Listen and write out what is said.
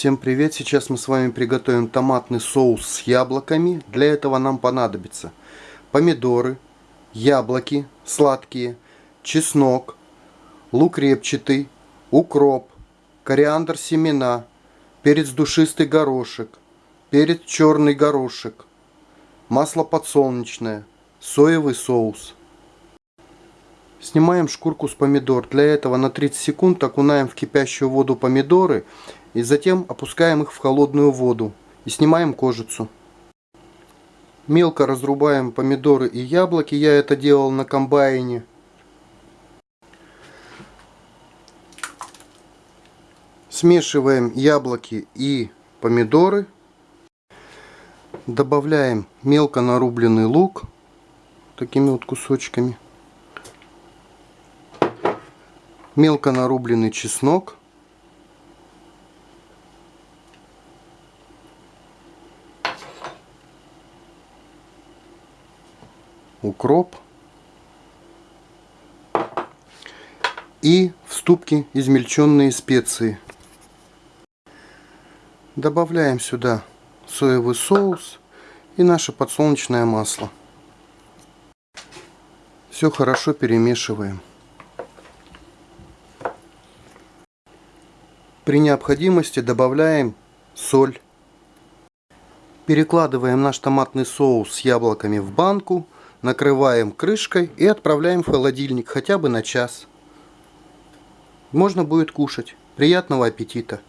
Всем привет! Сейчас мы с вами приготовим томатный соус с яблоками. Для этого нам понадобится помидоры, яблоки сладкие, чеснок, лук репчатый, укроп, кориандр семена, перец душистый горошек, перец черный горошек, масло подсолнечное, соевый соус. Снимаем шкурку с помидор. Для этого на 30 секунд окунаем в кипящую воду помидоры и затем опускаем их в холодную воду и снимаем кожицу. Мелко разрубаем помидоры и яблоки. Я это делал на комбайне. Смешиваем яблоки и помидоры. Добавляем мелко нарубленный лук такими вот кусочками. Мелко нарубленный чеснок. Укроп и в ступке измельченные специи. Добавляем сюда соевый соус и наше подсолнечное масло. Все хорошо перемешиваем. При необходимости добавляем соль. Перекладываем наш томатный соус с яблоками в банку накрываем крышкой и отправляем в холодильник хотя бы на час. Можно будет кушать. Приятного аппетита!